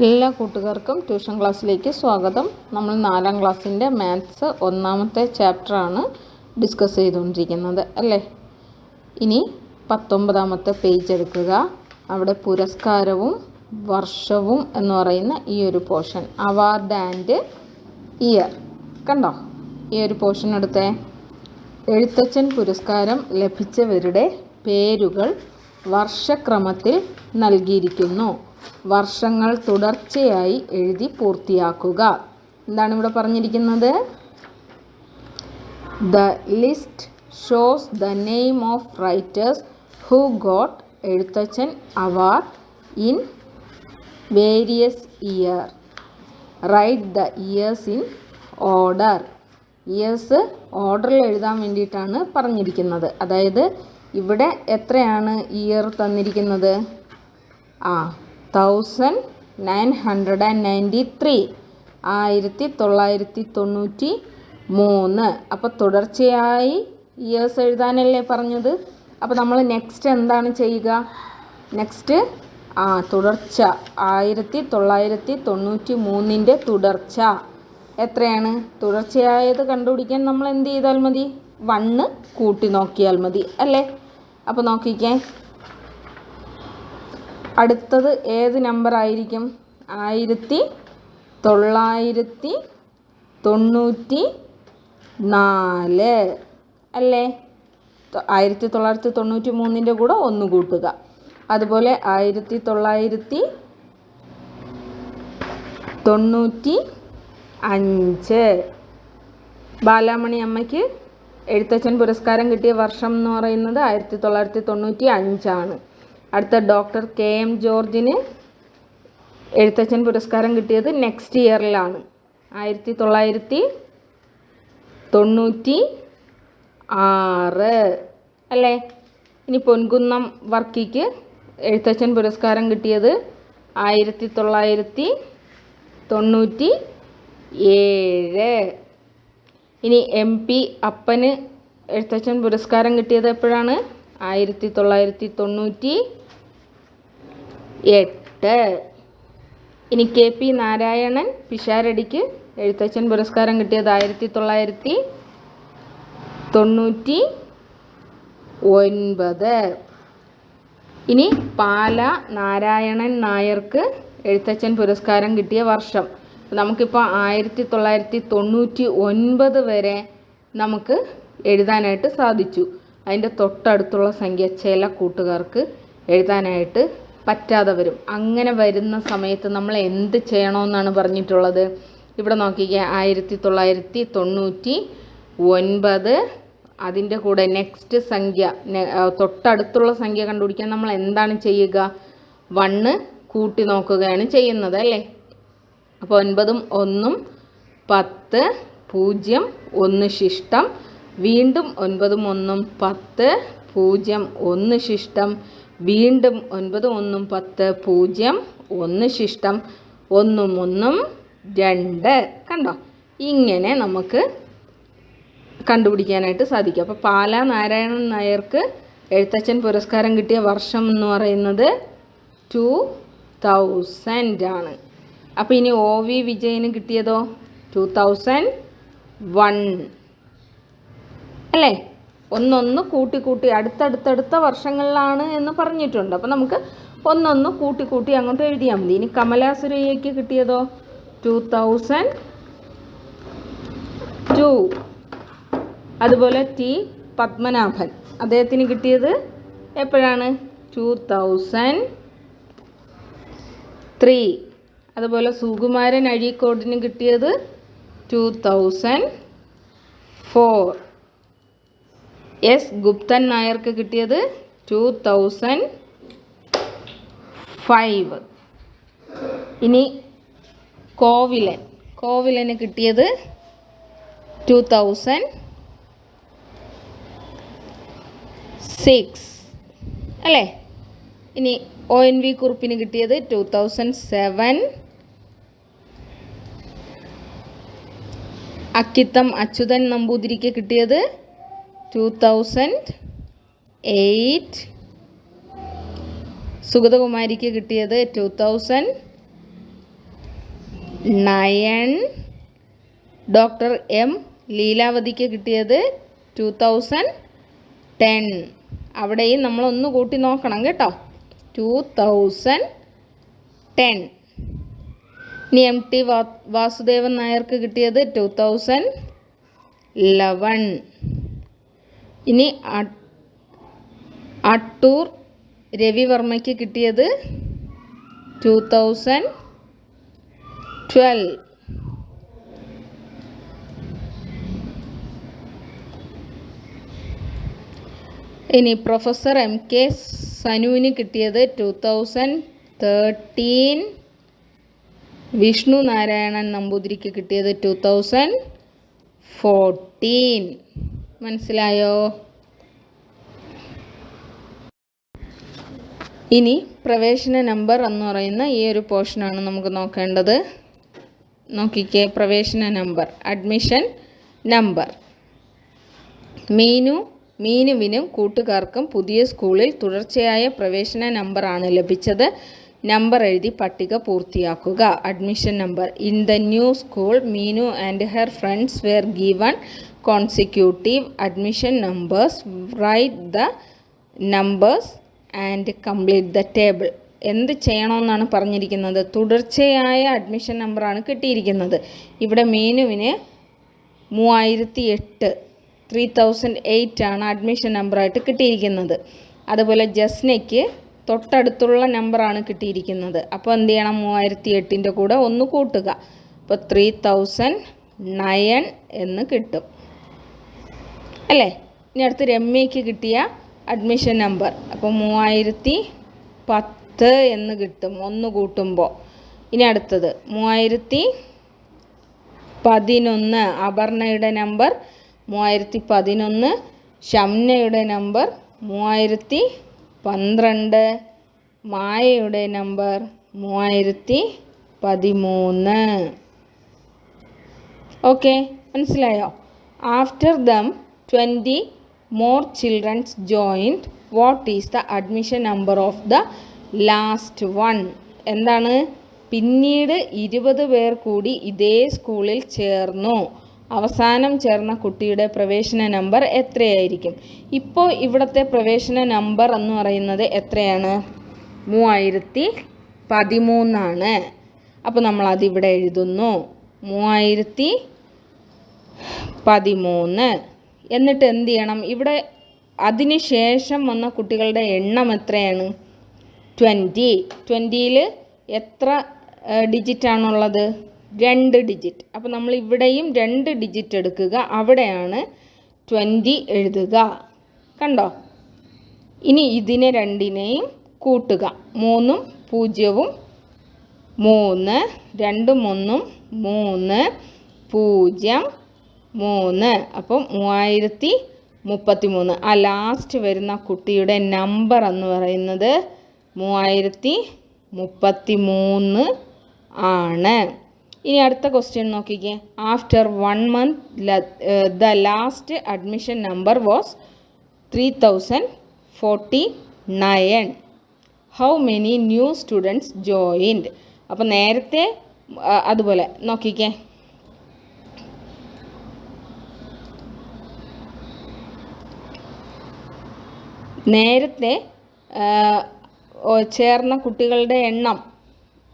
എല്ലാ കൂട്ടുകാർക്കും ട്യൂഷൻ ക്ലാസ്സിലേക്ക് സ്വാഗതം. നമ്മൾ നാലാം ക്ലാസ്സിന്റെ മാത്സ് ഒന്നാമത്തെ ചാപ്റ്ററാണ് ഡിസ്കസ് ചെയ്തുകൊണ്ടിരിക്കുന്നത് അല്ലേ? ഇനി പത്തൊമ്പതാമത്തെ പേജ് എടുക്കുക. അവിടെ പുരസ്കാരവും വർഷവും എന്ന് പറയുന്ന ഈ ഒരു പോർഷൻ അവാർഡ് ആൻഡ് ഇയർ. കണ്ടോ? ഈ ഒരു പോർഷൻ എടുത്തേ. എഴുത്തച്ഛൻ പുരസ്കാരം ലഭിച്ചവരുടെ പേരുകൾ വർഷക്രമത്തിൽ നൽകിയിരിക്കുന്നു. വർഷങ്ങൾ തുടർച്ചയായി എഴുതി പൂർത്തിയാക്കുക. എന്താണ് ഇവിടെ പറഞ്ഞിരിക്കുന്നത്? The list shows the name of writers who got Ezhuthachan award in various year right the years in order years ഓർഡറിൽ എഴുതാൻ വേണ്ടിയിട്ടാണ് പറഞ്ഞിരിക്കുന്നത്. അതായത് ഇവിടെ എത്രയാണ് ഇയർ തന്നിരിക്കുന്നത്? ആ thousand nine hundred and ninety three. ആയിരത്തി തൊള്ളായിരത്തി തൊണ്ണൂറ്റി മൂന്ന് അപ്പോൾ തുടർച്ചയായി ഇയേഴ്സ് എഴുതാനല്ലേ പറഞ്ഞത്? അപ്പോൾ നമ്മൾ നെക്സ്റ്റ് എന്താണ് ചെയ്യുക? നെക്സ്റ്റ് ആ തുടർച്ച. ആയിരത്തി തൊള്ളായിരത്തി തൊണ്ണൂറ്റി മൂന്നിന്റെ തുടർച്ച. എത്രയാണ്? തുടർച്ചയായത് കണ്ടുപിടിക്കാൻ നമ്മൾ എന്ത് ചെയ്താൽ മതി? വണ്ണ് കൂട്ടി നോക്കിയാൽ മതി അല്ലേ? അപ്പോൾ നോക്കിക്കേ. അടുത്തത് ഏത് നമ്പർ ആയിരിക്കും? ആയിരത്തി തൊള്ളായിരത്തി തൊണ്ണൂറ്റി നാല്. അല്ലേ? ആയിരത്തി തൊള്ളായിരത്തി തൊണ്ണൂറ്റി മൂന്നിന്റെ കൂടെ ഒന്ന് കൂട്ടുക. അതുപോലെ ആയിരത്തി തൊള്ളായിരത്തി തൊണ്ണൂറ്റി അഞ്ച്. ബാലാമണി അമ്മയ്ക്ക് എഴുത്തച്ഛൻ പുരസ്കാരം കിട്ടിയ വർഷം എന്ന് പറയുന്നത് ആയിരത്തി തൊള്ളായിരത്തി തൊണ്ണൂറ്റി അഞ്ചാണ്. അടുത്ത ഡോക്ടർ കെ എം ജോർജിന് എഴുത്തച്ഛൻ പുരസ്കാരം കിട്ടിയത് നെക്സ്റ്റ് ഇയറിലാണ്. ആയിരത്തി തൊള്ളായിരത്തി തൊണ്ണൂറ്റി ആറ്. അല്ലേ? ഇനി പൊൻകുന്നം വർക്കിക്ക് എഴുത്തച്ഛൻ പുരസ്കാരം കിട്ടിയത് ആയിരത്തി തൊള്ളായിരത്തി തൊണ്ണൂറ്റി ഏഴ്. ഇനി എം പി അപ്പന് എഴുത്തച്ഛൻ പുരസ്കാരം കിട്ടിയത് എപ്പോഴാണ്? ആയിരത്തി തൊള്ളായിരത്തി തൊണ്ണൂറ്റി എട്ട്. ഇനി കെ പി നാരായണൻ പിഷാരടിക്ക് എഴുത്തച്ഛൻ പുരസ്കാരം കിട്ടിയത് ആയിരത്തി തൊള്ളായിരത്തി തൊണ്ണൂറ്റി ഒൻപത്. ഇനി പാല നാരായണൻ നായർക്ക് എഴുത്തച്ഛൻ പുരസ്കാരം കിട്ടിയ വർഷം. നമുക്കിപ്പോൾ ആയിരത്തി തൊള്ളായിരത്തി തൊണ്ണൂറ്റി ഒൻപത് വരെ നമുക്ക് എഴുതാനായിട്ട് സാധിച്ചു. അതിന്റെ തൊട്ടടുത്തുള്ള സംഖ്യ ചില കൂട്ടുകാർക്ക് എഴുതാനായിട്ട് പറ്റാതെ വരും അങ്ങനെ വരുന്ന സമയത്ത് നമ്മൾ എന്ത് ചെയ്യണമെന്നാണ് പറഞ്ഞിട്ടുള്ളത്? ഇവിടെ നോക്കിക്കുക ആയിരത്തി തൊള്ളായിരത്തി തൊണ്ണൂറ്റി ഒൻപത് അതിന്റെ കൂടെ നെക്സ്റ്റ് സംഖ്യ തൊട്ടടുത്തുള്ള സംഖ്യ കണ്ടുപിടിക്കാൻ നമ്മൾ എന്താണ് ചെയ്യുക? വണ്ണ് കൂട്ടി നോക്കുകയാണ് ചെയ്യുന്നത് അല്ലേ? അപ്പോൾ ഒൻപതും ഒന്നും പത്ത് പൂജ്യം ഒന്ന് ശിഷ്ടം. വീണ്ടും ഒൻപതും ഒന്നും പത്ത് പൂജ്യം ഒന്ന് ശിഷ്ടം. വീണ്ടും ഒൻപത് ഒന്നും പത്ത് പൂജ്യം ഒന്ന് ശിഷ്ടം ഒന്നും ഒന്നും രണ്ട്. കണ്ടോ? ഇങ്ങനെ നമുക്ക് കണ്ടുപിടിക്കാനായിട്ട് സാധിക്കും. അപ്പോൾ പാല നാരായണൻ നായർക്ക് എഴുത്തച്ഛൻ പുരസ്കാരം കിട്ടിയ വർഷം എന്ന് പറയുന്നത് ടു തൗസൻഡ് ആണ്. അപ്പോൾ ഇനി ഒ വി വിജയന് കിട്ടിയതോ? Two thousand one. അല്ലേ? ഒന്നൊന്ന് കൂട്ടി കൂട്ടി അടുത്തടുത്തടുത്ത വർഷങ്ങളിലാണ് എന്ന് പറഞ്ഞിട്ടുണ്ട്. അപ്പോൾ നമുക്ക് ഒന്നൊന്ന് കൂട്ടി കൂട്ടി അങ്ങോട്ട് എഴുതിയാൽ മതി. ഇനി കമലാസുരയ്യയ്ക്ക് കിട്ടിയതോ? ടു തൗസൻഡ് ടു അതുപോലെ ടി പത്മനാഭൻ. അദ്ദേഹത്തിന് കിട്ടിയത് എപ്പോഴാണ്? ടു തൗസൻഡ് ത്രീ അതുപോലെ സുകുമാരൻ അഴീക്കോടിന് കിട്ടിയത് two thousand four S Guptan നായർക്ക് കിട്ടിയത് ടു തൗസൻഡ് ഫൈവ് ഇനി കോവിലൻ. കോവിലന് കിട്ടിയത് ടു തൗസൻഡ് സിക്സ് അല്ലേ? ഇനി ഒ എൻ വി കുറിപ്പിന് കിട്ടിയത് two thousand seven Akkitham Achuthan നമ്പൂതിരിക്ക് കിട്ടിയത് തൗസൻഡ് എയ്റ്റ് സുഗതകുമാരിക്ക് കിട്ടിയത് two thousand nine doctor M ലീലാവതിക്ക് കിട്ടിയത് ടു തൗസൻഡ് ടെൻ അവിടെയും നമ്മളൊന്ന് കൂട്ടി നോക്കണം കേട്ടോ. ടു തൗസൻഡ് ടെൻ ഇനി എം ടി വാ വാസുദേവൻ നായർക്ക് കിട്ടിയത് ടു തൗസൻഡ് ലെവൻ ഇനി അട്ടൂർ രവിവർമ്മയ്ക്ക് കിട്ടിയത് ടു തൗസൻഡ് ട്വൽവ് ഇനി പ്രൊഫസർ എം കെ സനുവിന് കിട്ടിയത് two thousand thirteen Vishnu Narayanan നമ്പൂതിരിക്ക് കിട്ടിയത് ടു തൗസൻഡ് ഫോർട്ടീൻ മനസ്സിലായോ? ഇനി പ്രവേശന നമ്പർ എന്ന് പറയുന്ന ഈ ഒരു പോർഷനാണ് നമുക്ക് നോക്കേണ്ടത്. നോക്കിക്കേ പ്രവേശന നമ്പർ അഡ്മിഷൻ നമ്പർ. മീനു മീനുവിനും കൂട്ടുകാർക്കും പുതിയ സ്കൂളിൽ തുടർച്ചയായ പ്രവേശന നമ്പറാണ് ലഭിച്ചത്. നമ്പർ എഴുതി പട്ടിക പൂർത്തിയാക്കുക. Admission number in the new school Meenu and her friends were given consecutive admission numbers write the numbers and complete the table എന്ത് ചെയ്യണമെന്നാണ് പറഞ്ഞിരിക്കുന്നത്? തുടർച്ചയായ അഡ്മിഷൻ നമ്പറാണ് കിട്ടിയിരിക്കുന്നത്. ഇവിടെ മീനുവിന് മൂവായിരത്തി എട്ട് ത്രീ തൗസൻഡ് എയ്റ്റ് ആണ് അഡ്മിഷൻ നമ്പറായിട്ട് കിട്ടിയിരിക്കുന്നത്. അതുപോലെ ജസ്നയ്ക്ക് തൊട്ടടുത്തുള്ള നമ്പറാണ് കിട്ടിയിരിക്കുന്നത്. അപ്പോൾ എന്ത് ചെയ്യണം? മൂവായിരത്തി എട്ടിന്റെ കൂടെ ഒന്ന് കൂട്ടുക. അപ്പോൾ ത്രീ തൗസൻഡ് നയൻ എന്ന് കിട്ടും. അല്ലേ? ഇനി അടുത്ത് രമ്യയ്ക്ക് കിട്ടിയ അഡ്മിഷൻ നമ്പർ. അപ്പോൾ മൂവായിരത്തി പത്ത് എന്ന് കിട്ടും ഒന്ന് കൂട്ടുമ്പോൾ ഇനി അടുത്തത്. മൂവായിരത്തി പതിനൊന്ന് അപർണയുടെ നമ്പർ. മൂവായിരത്തി പതിനൊന്ന് ഷംനയുടെ നമ്പർ. മൂവായിരത്തി പന്ത്രണ്ട്. മായയുടെ നമ്പർ മൂവായിരത്തി പതിമൂന്ന് ഓക്കെ മനസ്സിലായോ? After them twenty more childrens joined what is the admission number of the last one? എന്താണ്? പിന്നീട് ഇരുപത് പേർ കൂടി ഇതേ സ്കൂളിൽ ചേർന്നു. അവസാനം ചേർന്ന കുട്ടിയുടെ പ്രവേശന നമ്പർ എത്രയായിരിക്കും? ഇപ്പോൾ ഇവിടുത്തെ പ്രവേശന നമ്പർ എന്ന് പറയുന്നത് എത്രയാണ്? മൂവായിരത്തി പതിമൂന്നാണ്. അപ്പോൾ നമ്മൾ അതിവിടെ എഴുതുന്നു. മൂവായിരത്തി പതിമൂന്ന്. എന്നിട്ട് എന്ത് ചെയ്യണം? ഇവിടെ അതിന് ശേഷം വന്ന കുട്ടികളുടെ എണ്ണം എത്രയാണ്? ട്വന്റി. ട്വന്റിയിൽ എത്ര ഡിജിറ്റ് ആണുള്ളത് രണ്ട് ഡിജിറ്റ് അപ്പോൾ നമ്മൾ ഇവിടെയും രണ്ട് ഡിജിറ്റ് എടുക്കുക. അവിടെയാണ് ട്വന്റി എഴുതുക. കണ്ടോ? ഇനി ഇതിനെ രണ്ടിനെയും കൂട്ടുക. മൂന്നും പൂജ്യവും മൂന്ന് രണ്ടും ഒന്നും മൂന്ന് പൂജ്യം മൂന്ന്. അപ്പം മൂവായിരത്തി മുപ്പത്തി മൂന്ന് ആ ലാസ്റ്റ് വരുന്ന കുട്ടിയുടെ നമ്പർ എന്ന് പറയുന്നത് മൂവായിരത്തി മുപ്പത്തി മൂന്ന് ആണ്. ഇനി അടുത്ത ക്വസ്റ്റ്യൻ നോക്കിക്കേ. After one month the last admission number was three thousand forty nine how many new students joined അപ്പോൾ നേരത്തെ അതുപോലെ നോക്കിക്കേ. നേരത്തെ ചേർന്ന കുട്ടികളുടെ എണ്ണം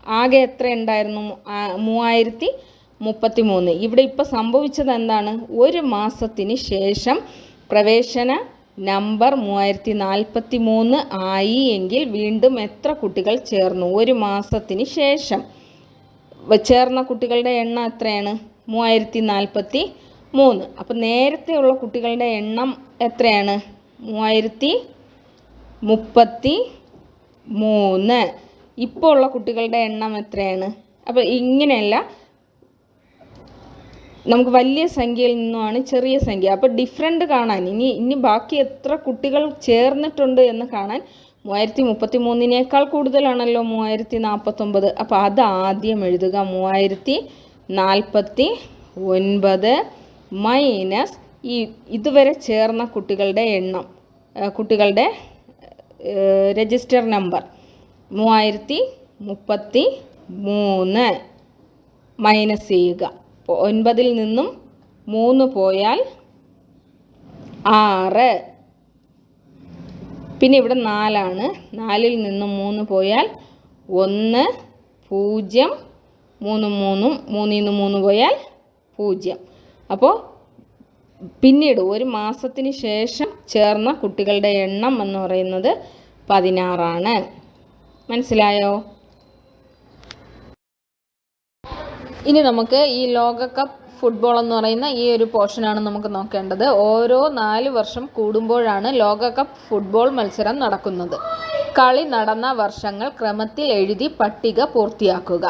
ആകെ എത്ര ഉണ്ടായിരുന്നു? മൂവായിരത്തി മുപ്പത്തി മൂന്ന് ഇവിടെ ഇപ്പോൾ സംഭവിച്ചത് എന്താണ്? ഒരു മാസത്തിന് ശേഷം പ്രവേശന നമ്പർ മൂവായിരത്തി നാൽപ്പത്തി മൂന്ന് ആയി എങ്കിൽ വീണ്ടും എത്ര കുട്ടികൾ ചേർന്നു? ഒരു മാസത്തിന് ശേഷം. ചേർന്ന കുട്ടികളുടെ എണ്ണം എത്രയാണ്? മൂവായിരത്തി നാൽപ്പത്തി മൂന്ന് അപ്പം നേരത്തെയുള്ള കുട്ടികളുടെ എണ്ണം എത്രയാണ്? മൂവായിരത്തി മുപ്പത്തി മൂന്ന് ഇപ്പോൾ ഉള്ള കുട്ടികളുടെ എണ്ണം എത്രയാണ്? അപ്പോൾ ഇങ്ങനെയല്ല. നമുക്ക് വലിയ സംഖ്യയിൽ നിന്നുമാണ് ചെറിയ സംഖ്യ. അപ്പോൾ ഡിഫറെന്റ് കാണാൻ ഇനി ഇനി ബാക്കി എത്ര കുട്ടികൾ ചേർന്നിട്ടുണ്ട് എന്ന് കാണാൻ മൂവായിരത്തി മുപ്പത്തി മൂന്നിനേക്കാൾ കൂടുതലാണല്ലോ മൂവായിരത്തി നാൽപ്പത്തൊമ്പത് അപ്പോൾ അത് ആദ്യം എഴുതുക. മൂവായിരത്തി നാൽപ്പത്തി ഒൻപത് മൈനസ് ഈ ഇതുവരെ ചേർന്ന കുട്ടികളുടെ എണ്ണം കുട്ടികളുടെ രജിസ്റ്റർ നമ്പർ. മൂവായിരത്തി മുപ്പത്തി മൂന്ന്. മൈനസ് ചെയ്യുക. ഒൻപതിൽ നിന്നും മൂന്ന് പോയാൽ ആറ്. പിന്നെ ഇവിടെ നാലാണ്. നാലിൽ നിന്നും മൂന്ന് പോയാൽ ഒന്ന് പൂജ്യം. മൂന്ന് മൂന്നും. മൂന്നിൽ നിന്ന് മൂന്ന് പോയാൽ പൂജ്യം. അപ്പോൾ പിന്നീട് ഒരു മാസത്തിന് ശേഷം ചേർന്ന കുട്ടികളുടെ എണ്ണം എന്ന് പറയുന്നത് പതിനാറാണ്. മനസ്സിലായോ? ഇനി നമുക്ക് ഈ ലോകകപ്പ് ഫുട്ബോൾ എന്ന് പറയുന്ന ഈ ഒരു പോർഷനാണ് നമുക്ക് നോക്കേണ്ടത്. ഓരോ നാല് വർഷം കൂടുമ്പോഴാണ് ലോകകപ്പ് ഫുട്ബോൾ മത്സരം നടക്കുന്നത്. കളി നടന്ന വർഷങ്ങൾ ക്രമത്തിൽ എഴുതി പട്ടിക പൂർത്തിയാക്കുക.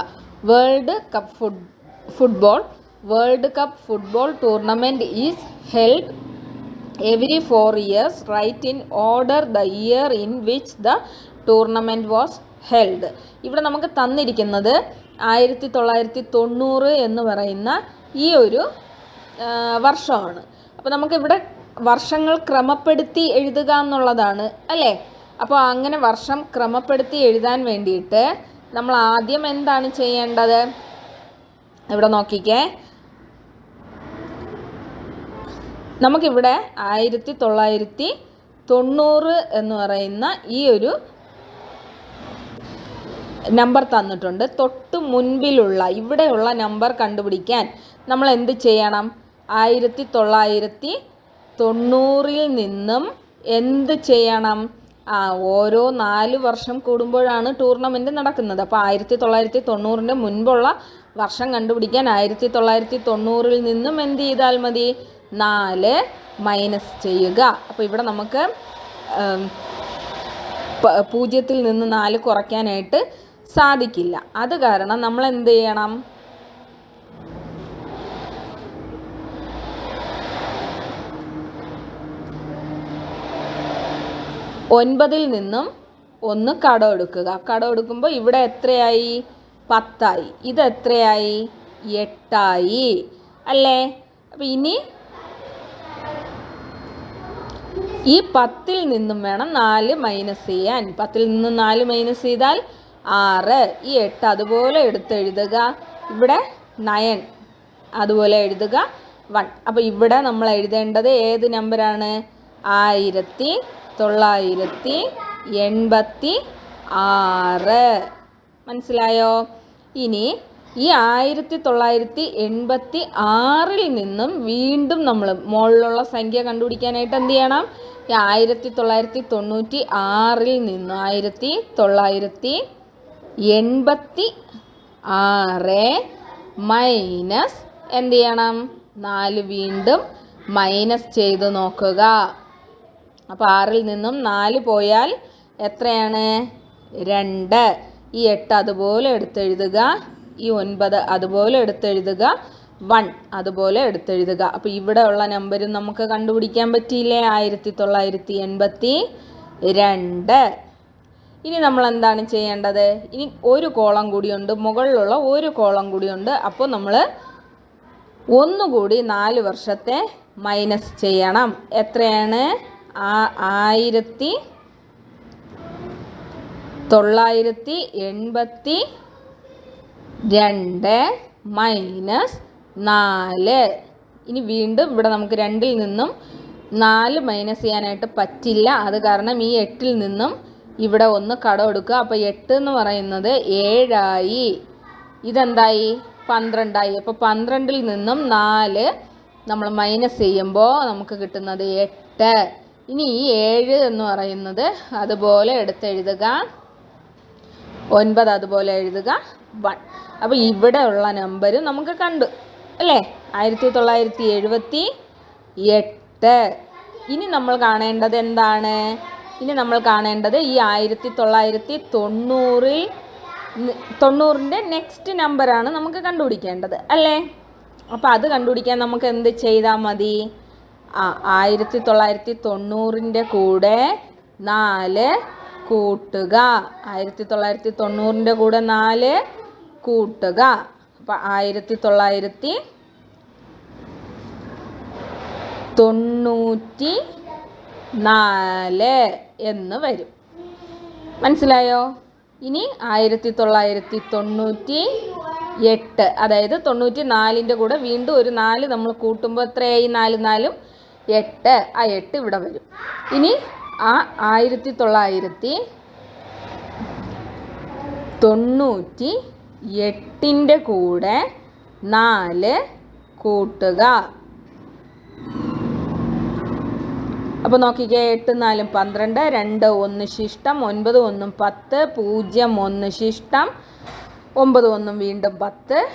World cup foot football world cup football tournament is held every four years write in order the year in which the tournament was held ഇവിടെ നമുക്ക് തന്നിരിക്കുന്നത് ആയിരത്തി തൊള്ളായിരത്തി തൊണ്ണൂറ് എന്ന് പറയുന്ന ഈ ഒരു വർഷമാണ്. അപ്പോൾ നമുക്കിവിടെ വർഷങ്ങൾ ക്രമപ്പെടുത്തി എഴുതുക എന്നുള്ളതാണ് അല്ലേ? അപ്പോൾ അങ്ങനെ വർഷം ക്രമപ്പെടുത്തി എഴുതാൻ വേണ്ടിയിട്ട് നമ്മൾ ആദ്യം എന്താണ് ചെയ്യേണ്ടത്? ഇവിടെ നോക്കിക്കേ. നമുക്കിവിടെ ആയിരത്തി തൊള്ളായിരത്തി തൊണ്ണൂറ് എന്ന് പറയുന്ന ഈ ഒരു നമ്പർ തന്നിട്ടുണ്ട്. തൊട്ട് മുൻപിലുള്ള ഇവിടെയുള്ള നമ്പർ കണ്ടുപിടിക്കാൻ നമ്മൾ എന്ത് ചെയ്യണം? ആയിരത്തി തൊള്ളായിരത്തി തൊണ്ണൂറിൽ നിന്നും എന്ത് ചെയ്യണം? ആ ഓരോ നാല് വർഷം കൂടുമ്പോഴാണ് ടൂർണമെന്റ് നടക്കുന്നത്. അപ്പോൾ ആയിരത്തി തൊള്ളായിരത്തി തൊണ്ണൂറിന്റെ മുൻപുള്ള വർഷം കണ്ടുപിടിക്കാൻ ആയിരത്തി തൊള്ളായിരത്തി തൊണ്ണൂറിൽ നിന്നും എന്ത് ചെയ്താൽ മതി? നാല് മൈനസ് ചെയ്യുക. അപ്പോൾ ഇവിടെ നമുക്ക് പൂജ്യത്തിൽ നിന്ന് നാല് കുറയ്ക്കാനായിട്ട് സാധിക്കില്ല. അത് കാരണം നമ്മൾ എന്ത് ചെയ്യണം? ഒൻപതിൽ നിന്നും ഒന്ന് കടം എടുക്കുക. കടം എടുക്കുമ്പോൾ ഇവിടെ എത്രയായി? പത്തായി. ഇത് എത്രയായി? എട്ടായി. അല്ലേ? അപ്പം ഇനി ഈ പത്തിൽ നിന്നും വേണം നാല് മൈനസ് ചെയ്യാൻ. പത്തിൽ നിന്നും നാല് മൈനസ് ചെയ്താൽ ആറ്. ഈ എട്ട് അതുപോലെ എടുത്തെഴുതുക ഇവിടെ നയൻ അതുപോലെ എഴുതുക. വൺ. അപ്പോൾ ഇവിടെ നമ്മൾ എഴുതേണ്ടത് ഏത് നമ്പറാണ് ആയിരത്തി തൊള്ളായിരത്തി എൺപത്തി ആറ്. മനസ്സിലായോ? ഇനി ഈ ആയിരത്തി തൊള്ളായിരത്തി എൺപത്തി ആറിൽ നിന്നും വീണ്ടും നമ്മൾ മുകളിലുള്ള സംഖ്യ കണ്ടുപിടിക്കാനായിട്ട് എന്ത് ചെയ്യണം? ഈ ആയിരത്തി തൊള്ളായിരത്തി തൊണ്ണൂറ്റി ആറിൽ നിന്നും ആയിരത്തി തൊള്ളായിരത്തി എൺപത്തി ആറ് മൈനസ് എന്ത് ചെയ്യണം? നാല് വീണ്ടും മൈനസ് ചെയ്ത് നോക്കുക. അപ്പോൾ ആറിൽ നിന്നും നാല് പോയാൽ എത്രയാണ്? രണ്ട്. ഈ എട്ട് അതുപോലെ എടുത്തെഴുതുക. ഈ ഒൻപത് അതുപോലെ എടുത്തെഴുതുക. വൺ അതുപോലെ എടുത്തെഴുതുക. അപ്പോൾ ഇവിടെ ഉള്ള നമ്പരും നമുക്ക് കണ്ടുപിടിക്കാൻ പറ്റിയില്ലേ? ആയിരത്തി തൊള്ളായിരത്തി എൺപത്തി രണ്ട് ഇനി നമ്മൾ എന്താണ് ചെയ്യേണ്ടത്? ഇനി ഒരു കോളം കൂടിയുണ്ട് മുകളിലുള്ള ഒരു കോളം കൂടിയുണ്ട്. അപ്പോൾ നമ്മൾ ഒന്നുകൂടി നാല് വർഷത്തെ മൈനസ് ചെയ്യണം. എത്രയാണ്? ആയിരത്തി തൊള്ളായിരത്തി എൺപത്തി രണ്ട് മൈനസ് നാല്. ഇനി വീണ്ടും ഇവിടെ നമുക്ക് രണ്ടിൽ നിന്നും നാല് മൈനസ് ചെയ്യാനായിട്ട് പറ്റില്ല. അത് കാരണം ഈ എട്ടിൽ നിന്നും ഇവിടെ ഒന്ന് കടം എടുക്കുക. അപ്പോൾ എട്ട് എന്ന് പറയുന്നത് ഏഴായി. ഇതെന്തായി? പന്ത്രണ്ടായി. അപ്പോൾ പന്ത്രണ്ടിൽ നിന്നും നാല് നമ്മൾ മൈനസ് ചെയ്യുമ്പോൾ നമുക്ക് കിട്ടുന്നത് എട്ട്. ഇനി ഈ ഏഴ് എന്ന് പറയുന്നത് അതുപോലെ എടുത്തെഴുതുക. ഒൻപത് അതുപോലെ എഴുതുക. വൺ. അപ്പോൾ ഇവിടെ ഉള്ള നമ്പർ നമുക്ക് കണ്ടു. അല്ലേ? ആയിരത്തി തൊള്ളായിരത്തി എഴുപത്തി എട്ട്. ഇനി നമ്മൾ കാണേണ്ടത് എന്താണ്? ഇനി നമ്മൾ കാണേണ്ടത് ഈ ആയിരത്തി തൊള്ളായിരത്തി തൊണ്ണൂറിൽ തൊണ്ണൂറിന്റെ നെക്സ്റ്റ് നമ്പറാണ് നമുക്ക് കണ്ടുപിടിക്കേണ്ടത് അല്ലേ? അപ്പോൾ അത് കണ്ടുപിടിക്കാൻ നമുക്ക് എന്ത് ചെയ്താൽ മതി? ആ ആയിരത്തി തൊള്ളായിരത്തി തൊണ്ണൂറിന്റെ കൂടെ നാല് കൂട്ടുക. ആയിരത്തി തൊള്ളായിരത്തി തൊണ്ണൂറിന്റെ കൂടെ നാല് കൂട്ടുക. അപ്പം ആയിരത്തി തൊള്ളായിരത്തി തൊണ്ണൂറ്റി നാല്. എന്ന് വരും. മനസ്സിലായോ? ഇനി ആയിരത്തി തൊള്ളായിരത്തി തൊണ്ണൂറ്റി എട്ട് അതായത് തൊണ്ണൂറ്റി നാലിന്റെ കൂടെ വീണ്ടും ഒരു നാല് നമ്മൾ കൂട്ടുമ്പോൾ എത്രയായി? നാല് നാലും എട്ട്. ആ എട്ട് ഇവിടെ വരും. ഇനി ആ ആയിരത്തി തൊള്ളായിരത്തി തൊണ്ണൂറ്റി എട്ടിന്റെ കൂടെ നാല് കൂട്ടുക. അപ്പോൾ നോക്കിക്കേ എട്ട് നാലും പന്ത്രണ്ട് രണ്ട് ഒന്ന് ശിഷ്ടം ഒൻപത് ഒന്നും പത്ത് പൂജ്യം ഒന്ന് ശിഷ്ടം ഒമ്പത് ഒന്നും വീണ്ടും പത്ത്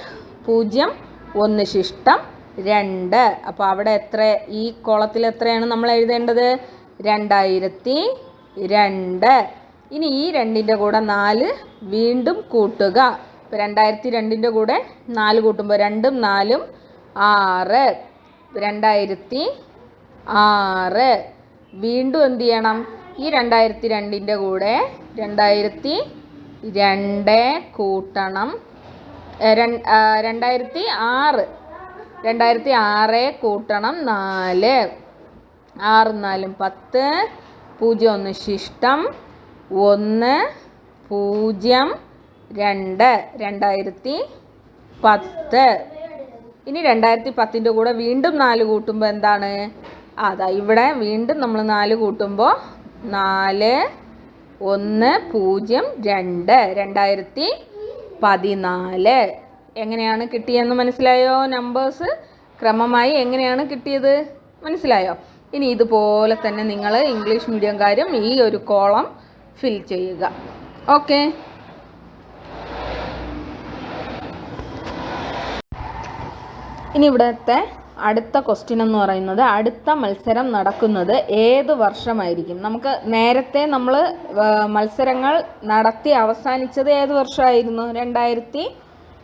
പൂജ്യം ഒന്ന് ശിഷ്ടം രണ്ട്. അപ്പോൾ അവിടെ എത്ര ഈ കോളത്തിൽ എത്രയാണ് നമ്മൾ എഴുതേണ്ടത്? രണ്ടായിരത്തി രണ്ട്. ഇനി ഈ രണ്ടിന്റെ കൂടെ നാല് വീണ്ടും കൂട്ടുക. ഇപ്പോൾ രണ്ടായിരത്തി രണ്ടിന്റെ കൂടെ നാല് കൂട്ടുമ്പോൾ രണ്ടും നാലും ആറ്. രണ്ടായിരത്തി ആറ്. വീണ്ടും എന്ത് ചെയ്യണം? ഈ രണ്ടായിരത്തി രണ്ടിന്റെ കൂടെ രണ്ടായിരത്തി രണ്ട് കൂട്ടണം. രണ്ടായിരത്തി ആറ്. രണ്ടായിരത്തി ആറ് കൂട്ടണം. നാല്. ആറ് നാലും പത്ത്. പൂജ്യം ഒന്ന് ശിഷ്ടം. ഒന്ന് പൂജ്യം രണ്ട്. രണ്ടായിരത്തി പത്ത്. ഇനി രണ്ടായിരത്തി പത്തിന്റെ കൂടെ വീണ്ടും നാല് കൂട്ടുമ്പോൾ എന്താണ്? അതാ ഇവിടെ വീണ്ടും നമ്മൾ നാല് കൂട്ടുമ്പോൾ നാല് ഒന്ന് പൂജ്യം രണ്ട്. രണ്ടായിരത്തി പതിനാല്. എങ്ങനെയാണ് കിട്ടിയെന്ന് മനസ്സിലായോ നമ്പേഴ്സ് ക്രമമായി എങ്ങനെയാണ് കിട്ടിയത്? മനസ്സിലായോ? ഇനി ഇതുപോലെ തന്നെ നിങ്ങൾ ഇംഗ്ലീഷ് മീഡിയംകാരും ഈ ഒരു കോളം ഫിൽ ചെയ്യുക. ഓക്കെ ഇനി ഇവിടുത്തെ അടുത്ത ക്വസ്റ്റ്യൻ എന്ന് പറയുന്നത് അടുത്ത മത്സരം നടക്കുന്നത് ഏത് വർഷമായിരിക്കും? നമുക്ക് നേരത്തെ നമ്മൾ മത്സരങ്ങൾ നടത്തി അവസാനിച്ചത് ഏത് വർഷമായിരുന്നു? രണ്ടായിരത്തി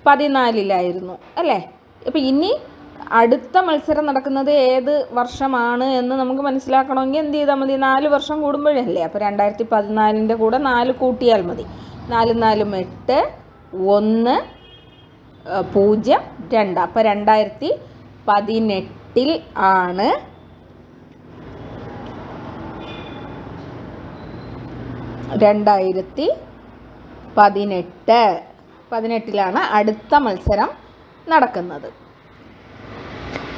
പതിനാലിലായിരുന്നു അല്ലേ? അപ്പോൾ ഇനി അടുത്ത മത്സരം നടക്കുന്നത് ഏത് വർഷമാണ് എന്ന് നമുക്ക് മനസ്സിലാക്കണമെങ്കിൽ എന്ത് ചെയ്താൽ മതി? നാല് വർഷം കൂടുമ്പോഴല്ലേ? അപ്പോൾ രണ്ടായിരത്തി പതിനാലിന്റെ കൂടെ നാല് കൂട്ടിയാൽ മതി. നാല് നാലും എട്ട് ഒന്ന് പൂജ്യം രണ്ട്. അപ്പോൾ രണ്ടായിരത്തി പതിനെട്ടിൽ ആണ്. രണ്ടായിരത്തി പതിനെട്ട്. പതിനെട്ടിലാണ് അടുത്ത മത്സരം നടക്കുന്നത്.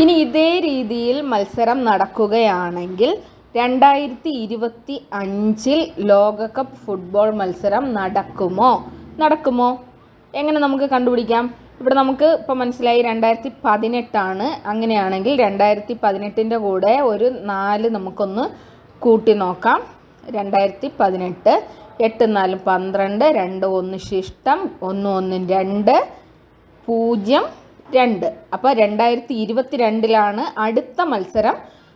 ഇനി ഇതേ രീതിയിൽ മത്സരം നടക്കുകയാണെങ്കിൽ രണ്ടായിരത്തി ഇരുപത്തി അഞ്ചിൽ ലോകകപ്പ് ഫുട്ബോൾ മത്സരം നടക്കുമോ? നടക്കുമോ? എങ്ങനെ നമുക്ക് കണ്ടുപിടിക്കാം? ഇവിടെ നമുക്ക് ഇപ്പം മനസ്സിലായി രണ്ടായിരത്തി പതിനെട്ടാണ് അങ്ങനെയാണെങ്കിൽ രണ്ടായിരത്തി പതിനെട്ടിന്റെ കൂടെ ഒരു നാല് നമുക്കൊന്ന് കൂട്ടി നോക്കാം. രണ്ടായിരത്തി പതിനെട്ട് എട്ട് നാല് പന്ത്രണ്ട് രണ്ട് ഒന്ന് ശിഷ്ടം ഒന്ന് ഒന്ന് രണ്ട് പൂജ്യം രണ്ട്. അപ്പോൾ രണ്ടായിരത്തി ഇരുപത്തി രണ്ടിലാണ് അടുത്ത മത്സരം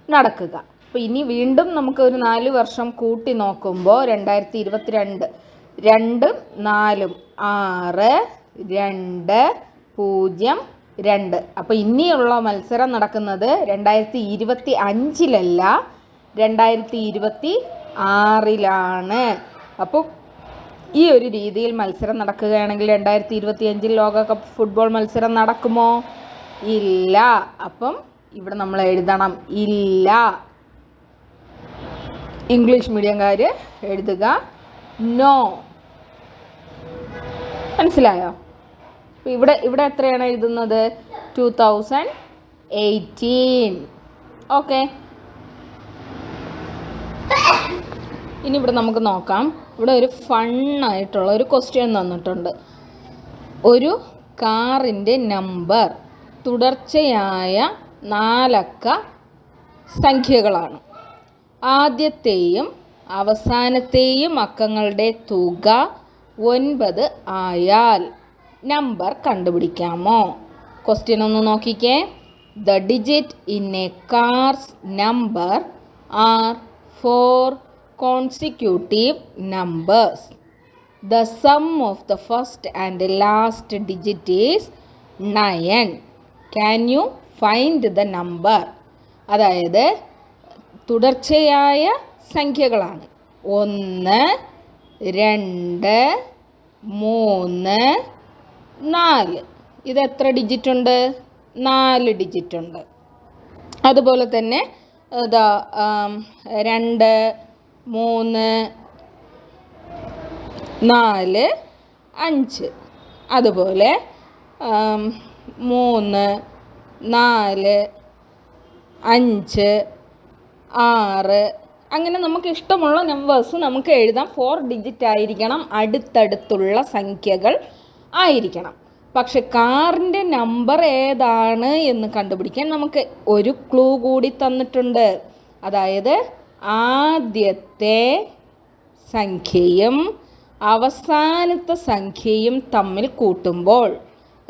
നടക്കുക. അപ്പോൾ ഇനി വീണ്ടും നമുക്ക് ഒരു നാല് വർഷം കൂട്ടി നോക്കുമ്പോൾ രണ്ടായിരത്തി ഇരുപത്തി രണ്ട് രണ്ടും നാലും ആറ് രണ്ട് പൂജ്യം രണ്ട്. അപ്പോൾ ഇനിയുള്ള മത്സരം നടക്കുന്നത് രണ്ടായിരത്തി ഇരുപത്തി അഞ്ചിലല്ല രണ്ടായിരത്തി ഇരുപത്തി ആറിലാണ് അപ്പോൾ ഈ ഒരു രീതിയിൽ മത്സരം നടക്കുകയാണെങ്കിൽ രണ്ടായിരത്തി ഇരുപത്തി അഞ്ചിൽ ലോകകപ്പ് ഫുട്ബോൾ മത്സരം നടക്കുമോ? ഇല്ല. അപ്പം ഇവിടെ നമ്മൾ എഴുതണം. ഇല്ല. ഇംഗ്ലീഷ് മീഡിയംകാർ എഴുതുക. നോ. മനസ്സിലായോ? അപ്പോൾ ഇവിടെ ഇവിടെ എത്രയാണ് എഴുതുന്നത്? ടു തൗസൻഡ് എയ്റ്റീൻ ഓക്കെ ഇനി ഇവിടെ നമുക്ക് നോക്കാം. ഇവിടെ ഒരു ഫണ്ണായിട്ടുള്ള ഒരു ക്വസ്റ്റ്യൻ തന്നിട്ടുണ്ട്. ഒരു കാറിന്റെ നമ്പർ തുടർച്ചയായ നാലക്ക സംഖ്യകളാണ്. ആദ്യത്തെയും അവസാനത്തെയും അക്കങ്ങളുടെ തുക ഒൻപത് ആയാൽ നമ്പർ കണ്ടുപിടിക്കാമോ? ക്വസ്റ്റ്യൻ ഒന്ന് നോക്കിക്കേ. The digit in a car's number are four consecutive numbers the sum of the first and last digit is nine can you find the number അതായത് തുടർച്ചയായ സംഖ്യകളാണ്. ഒന്ന് രണ്ട് മൂന്ന് നാല്. ഇത് എത്ര ഡിജിറ്റ് ഉണ്ട് നാല് ഡിജിറ്റ് ഉണ്ട് അതുപോലെ തന്നെ ഇതാ രണ്ട് മൂന്ന് നാല് അഞ്ച്. അതുപോലെ മൂന്ന് നാല് അഞ്ച് ആറ്. അങ്ങനെ നമുക്ക് ഇഷ്ടമുള്ള നമ്പേഴ്സ് നമുക്ക് എഴുതാം. ഫോർ ഡിജിറ്റ് ആയിരിക്കണം അടുത്തടുത്തുള്ള സംഖ്യകൾ. ആയിരിക്കണം. പക്ഷെ കാറിന്റെ നമ്പർ ഏതാണ് എന്ന് കണ്ടുപിടിക്കാൻ നമുക്ക് ഒരു ക്ലൂ കൂടി തന്നിട്ടുണ്ട്. അതായത് ആദ്യത്തെ സംഖ്യയും അവസാനത്തെ സംഖ്യയും തമ്മിൽ കൂട്ടുമ്പോൾ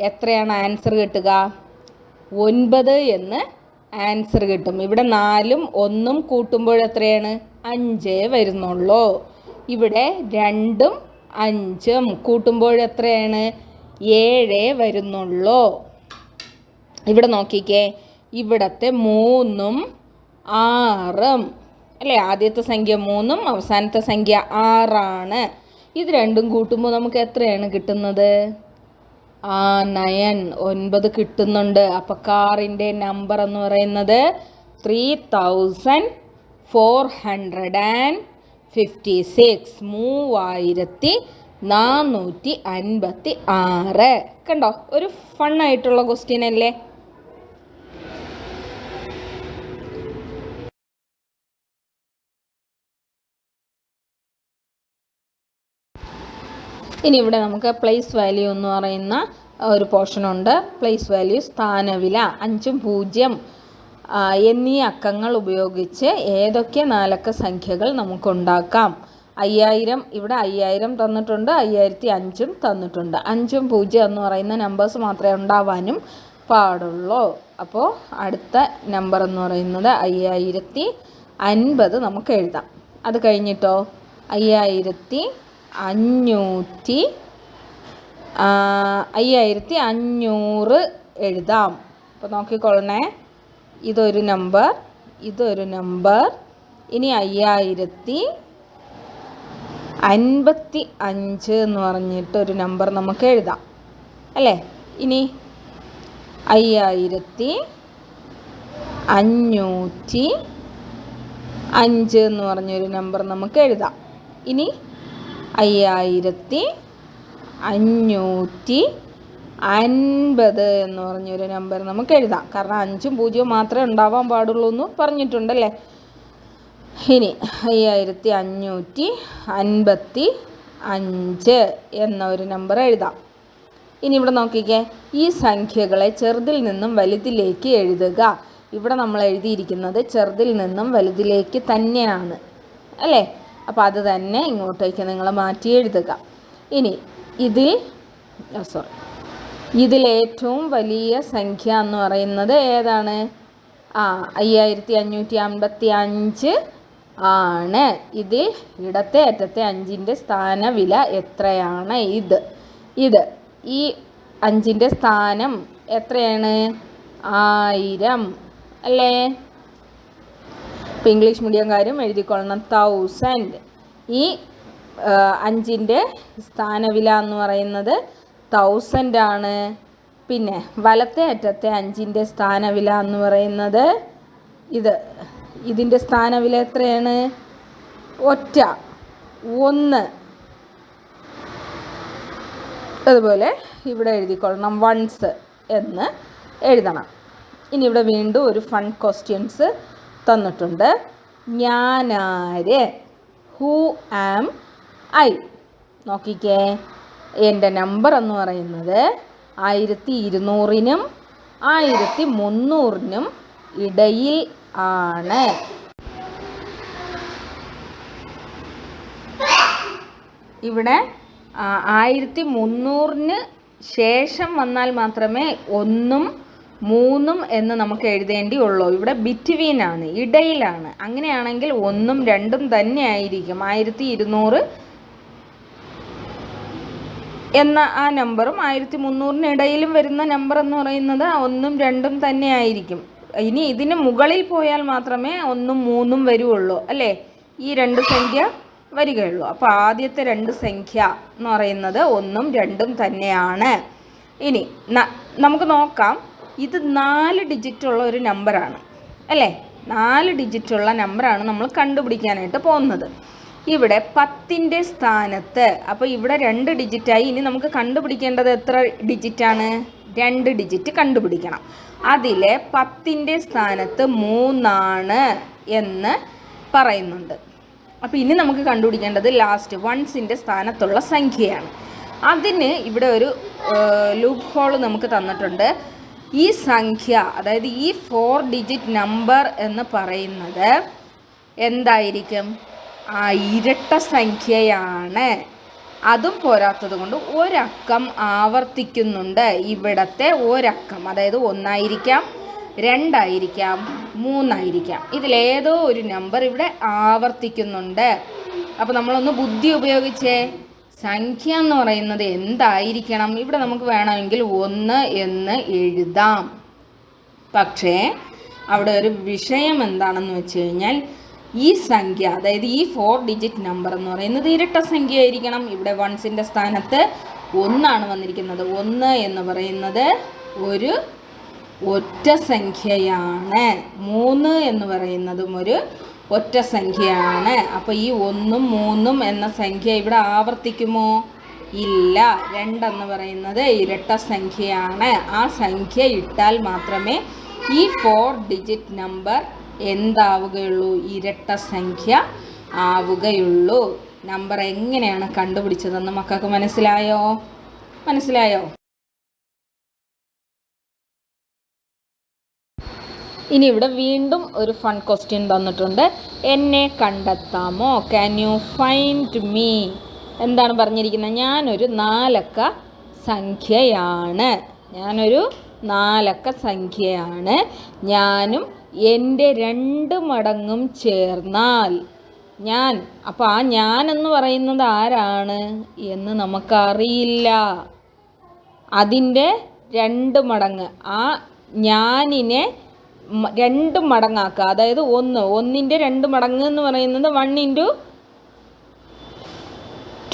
എത്രയാണ് ആൻസർ കിട്ടുക? ഒൻപത് എന്ന് ആൻസർ കിട്ടും. ഇവിടെ നാലും ഒന്നും കൂട്ടുമ്പോൾ എത്രയാണ്? അഞ്ചേ വരുന്നുള്ളൂ. ഇവിടെ രണ്ടും അഞ്ചും കൂട്ടുമ്പോൾ എത്രയാണ്? ഏഴേ വരുന്നുള്ളൂ. ഇവിടെ നോക്കിക്കേ. ഇവിടത്തെ മൂന്നും ആറും. അല്ലേ? ആദ്യത്തെ സംഖ്യ മൂന്നും അവസാനത്തെ സംഖ്യ ആറാണ്. ഇത് രണ്ടും കൂട്ടുമ്പോൾ നമുക്ക് എത്രയാണ് കിട്ടുന്നത്? ആ നയൻ. ഒൻപത് കിട്ടുന്നുണ്ട്. അപ്പോൾ കാറിന്റെ നമ്പർ എന്ന് പറയുന്നത് three thousand four hundred and fifty six മൂവായിരത്തി നാനൂറ്റി അൻപത്തി ആറ് കണ്ടോ? ഒരു ഫണ്ണായിട്ടുള്ള ക്വസ്റ്റ്യൻ അല്ലേ? ഇനി ഇവിടെ നമുക്ക് പ്ലേസ് വാല്യൂ എന്ന് പറയുന്ന ഒരു പോർഷനുണ്ട് പ്ലേസ് വാല്യൂ സ്ഥാനവില അഞ്ചും പൂജ്യം. എന്നീ അക്കങ്ങൾ ഉപയോഗിച്ച് ഏതൊക്കെ നാലക്ക സംഖ്യകൾ നമുക്കുണ്ടാക്കാം? അയ്യായിരം ഇവിടെ അയ്യായിരം തന്നിട്ടുണ്ട് അയ്യായിരത്തി അഞ്ചും തന്നിട്ടുണ്ട്. അഞ്ചും പൂജ്യം എന്ന് പറയുന്ന നമ്പേഴ്സ് മാത്രമേ ഉണ്ടാവാനും പാടുള്ളൂ. അപ്പോൾ അടുത്ത നമ്പർ എന്ന് പറയുന്നത് അയ്യായിരത്തി അൻപത് നമുക്ക് എഴുതാം. അത് കഴിഞ്ഞിട്ടോ? അയ്യായിരത്തി അഞ്ഞൂറ്റി അയ്യായിരത്തി അഞ്ഞൂറ് എഴുതാം. അപ്പോൾ നോക്കിക്കൊള്ളണേ. ഇതൊരു നമ്പർ ഇതൊരു നമ്പർ ഇനി അയ്യായിരത്തി അൻപത്തി അഞ്ച് എന്ന് പറഞ്ഞിട്ട് ഒരു നമ്പർ നമുക്ക് എഴുതാം. അല്ലേ? ഇനി അയ്യായിരത്തി അഞ്ഞൂറ്റി അഞ്ച് എന്ന് പറഞ്ഞൊരു നമ്പർ നമുക്ക് എഴുതാം. ഇനി അയ്യായിരത്തി അഞ്ഞൂറ്റി അൻപത് എന്ന് പറഞ്ഞൊരു നമ്പർ നമുക്ക് എഴുതാം. കാരണം അഞ്ചും പൂജ്യവും മാത്രമേ ഉണ്ടാവാൻ പാടുള്ളൂ എന്ന് പറഞ്ഞിട്ടുണ്ടല്ലേ? ഇനി അയ്യായിരത്തി അഞ്ഞൂറ്റി അൻപത്തി അഞ്ച് എന്ന ഒരു നമ്പർ എഴുതാം. ഇനി ഇവിടെ നോക്കിക്കേ. ഈ സംഖ്യകളെ ചെറുതിൽ നിന്നും വലുതിലേക്ക് എഴുതുക. ഇവിടെ നമ്മൾ എഴുതിയിരിക്കുന്നത് ചെറുതിൽ നിന്നും വലുതിലേക്ക് തന്നെയാണ്. അല്ലേ? അപ്പോൾ അത് തന്നെ ഇങ്ങോട്ടേക്ക് നിങ്ങൾ മാറ്റി എഴുതുക. ഇനി ഇതിൽ സോറി ഇതിൽ ഏറ്റവും വലിയ സംഖ്യ എന്ന് പറയുന്നത് ഏതാണ്? ആ അയ്യായിരത്തി അഞ്ഞൂറ്റി അൻപത്തി അഞ്ച് ആണ്. ഇതിൽ ഇടത്തെ അറ്റത്തെ അഞ്ചിന്റെ സ്ഥാനവില എത്രയാണ്? ഇത്. ഇത്. ഈ അഞ്ചിന്റെ സ്ഥാനം എത്രയാണ്? ആയിരം. അല്ലേ? ഇപ്പം ഇംഗ്ലീഷ് മീഡിയംകാരും എഴുതിക്കൊള്ളണം. തൗസൻഡ് ഈ അഞ്ചിന്റെ സ്ഥാനവില എന്ന് പറയുന്നത് തൗസൻഡ് ആണ് പിന്നെ വലത്തെ അറ്റത്തെ അഞ്ചിന്റെ സ്ഥാനവില എന്ന് പറയുന്നത് ഇത്. ഇതിന്റെ സ്ഥാനവില എത്രയാണ്? ഒറ്റ. ഒന്ന്. അതുപോലെ ഇവിടെ എഴുതിക്കൊള്ളണം വൺസ് എന്ന് എഴുതണം. ഇനി ഇവിടെ വീണ്ടും ഒരു ഫൺ ക്വസ്റ്റ്യൻസ് തന്നിട്ടുണ്ട്. ഞാനാര്? ഹൂ ആം ഐ നോക്കിക്കേ. എന്റെ നമ്പർ എന്ന് പറയുന്നത് ആയിരത്തി ഇരുന്നൂറിനും ആയിരത്തി മുന്നൂറിനും ഇടയിൽ ആണ്. ഇവിടെ ആയിരത്തി മുന്നൂറിന് ശേഷം വന്നാൽ മാത്രമേ ഒന്നും മൂന്നും എന്ന് നമുക്ക് എഴുതേണ്ടി ഉള്ളൂ. ഇവിടെ ബിറ്റ്വീൻ ആണ് ഇടയിലാണ്. അങ്ങനെയാണെങ്കിൽ ഒന്നും രണ്ടും തന്നെ ആയിരിക്കും. ആയിരത്തി ഇരുന്നൂറ് എന്ന ആ നമ്പറും ആയിരത്തി മുന്നൂറിന് ഇടയിലും വരുന്ന നമ്പർ എന്ന് പറയുന്നത് ഒന്നും രണ്ടും തന്നെ ആയിരിക്കും. ഇനി ഇതിന് മുകളിൽ പോയാൽ മാത്രമേ ഒന്നും മൂന്നും വരുള്ളൂ അല്ലേ? ഈ രണ്ട് സംഖ്യ വരികയുള്ളൂ. അപ്പോൾ ആദ്യത്തെ രണ്ട് സംഖ്യ എന്ന് പറയുന്നത് ഒന്നും രണ്ടും തന്നെയാണ്. ഇനി നമുക്ക് നോക്കാം. ഇത് നാല് ഡിജിറ്റുള്ള ഒരു നമ്പറാണ് അല്ലേ? നാല് ഡിജിറ്റുള്ള നമ്പറാണ് നമ്മൾ കണ്ടുപിടിക്കാനായിട്ട് പോകുന്നത്. ഇവിടെ പത്തിന്റെ സ്ഥാനത്ത്. അപ്പോൾ ഇവിടെ രണ്ട് ഡിജിറ്റായി ഇനി നമുക്ക് കണ്ടുപിടിക്കേണ്ടത് എത്ര ഡിജിറ്റാണ് രണ്ട് ഡിജിറ്റ് കണ്ടുപിടിക്കണം. അതിലെ പത്തിന്റെ സ്ഥാനത്ത് മൂന്നാണ് എന്ന് പറയുന്നുണ്ട്. അപ്പോൾ ഇനി നമുക്ക് കണ്ടുപിടിക്കേണ്ടത് ലാസ്റ്റ് വൺസിന്റെ സ്ഥാനത്തുള്ള സംഖ്യയാണ്. അതിന് ഇവിടെ ഒരു ലൂപ്പ് ഹോൾ നമുക്ക് തന്നിട്ടുണ്ട്. ഈ സംഖ്യ അതായത് ഈ ഫോർ ഡിജിറ്റ് നമ്പർ എന്ന് പറയുന്നത് എന്തായിരിക്കും? ഇരട്ട സംഖ്യയാണ്. അതും പോരാത്തത് കൊണ്ട് ഒരക്കം ആവർത്തിക്കുന്നുണ്ട്. ഇവിടത്തെ ഒരക്കം അതായത് ഒന്നായിരിക്കാം രണ്ടായിരിക്കാം മൂന്നായിരിക്കാം. ഇതിലേതോ ഒരു നമ്പർ ഇവിടെ ആവർത്തിക്കുന്നുണ്ട്. അപ്പോൾ നമ്മളൊന്ന് ബുദ്ധി ഉപയോഗിച്ചേ. സംഖ്യ എന്ന് പറയുന്നത് എന്തായിരിക്കണം? ഇവിടെ നമുക്ക് വേണമെങ്കിൽ ഒന്ന് എന്ന് എഴുതാം. പക്ഷേ അവിടെ ഒരു വിഷയം എന്താണെന്ന് വെച്ച് കഴിഞ്ഞാൽ ഈ സംഖ്യ അതായത് ഈ ഫോർ ഡിജിറ്റ് നമ്പർ എന്ന് പറയുന്നത് ഇരട്ട സംഖ്യ ആയിരിക്കണം ഇവിടെ വൺസിന്റെ സ്ഥാനത്ത് ഒന്നാണ് വന്നിരിക്കുന്നത്. ഒന്ന് എന്ന് പറയുന്നത് ഒരു ഒറ്റ സംഖ്യയാണ്. മൂന്ന് എന്ന് പറയുന്നതും ഒരു ഒറ്റ സംഖ്യയാണ്. അപ്പോൾ ഈ ഒന്നും മൂന്നും എന്ന സംഖ്യ ഇവിടെ ആവർത്തിക്കുമോ? ഇല്ല. രണ്ടെന്ന് പറയുന്നത് ഇരട്ട സംഖ്യയാണ്. ആ സംഖ്യ ഇട്ടാൽ മാത്രമേ ഈ ഫോർ ഡിജിറ്റ് നമ്പർ എന്താവുകയുള്ളൂ? ഇരട്ട സംഖ്യ ആവുകയുള്ളൂ. നമ്പർ എങ്ങനെയാണ് കണ്ടുപിടിച്ചതെന്ന് മക്കൾക്ക് മനസ്സിലായോ? മനസ്സിലായോ? ഇനി ഇവിടെ വീണ്ടും ഒരു ഫൺ ക്വസ്റ്റ്യൻ തന്നിട്ടുണ്ട്. എന്നെ കണ്ടെത്താമോ? ക്യാൻ യു ഫൈൻഡ് മീ എന്താണ് പറഞ്ഞിരിക്കുന്നത്? ഞാനൊരു നാലക്ക സംഖ്യയാണ്. ഞാനൊരു നാലക്ക സംഖ്യയാണ്. ഞാനും എന്റെ രണ്ട് മടങ്ങും ചേർന്നാൽ. ഞാൻ അപ്പോൾ ആ ഞാൻ എന്ന് പറയുന്നത് ആരാണ് എന്ന് നമുക്കറിയില്ല. അതിന്റെ രണ്ട് മടങ്ങ്. ആ ഞാനിനെ രണ്ട് മടങ്ങാക്കുക. അതായത് ഒന്ന് ഒന്നിന്റെ രണ്ട് മടങ്ങ് എന്ന് പറയുന്നത് വൺ ഇന്റു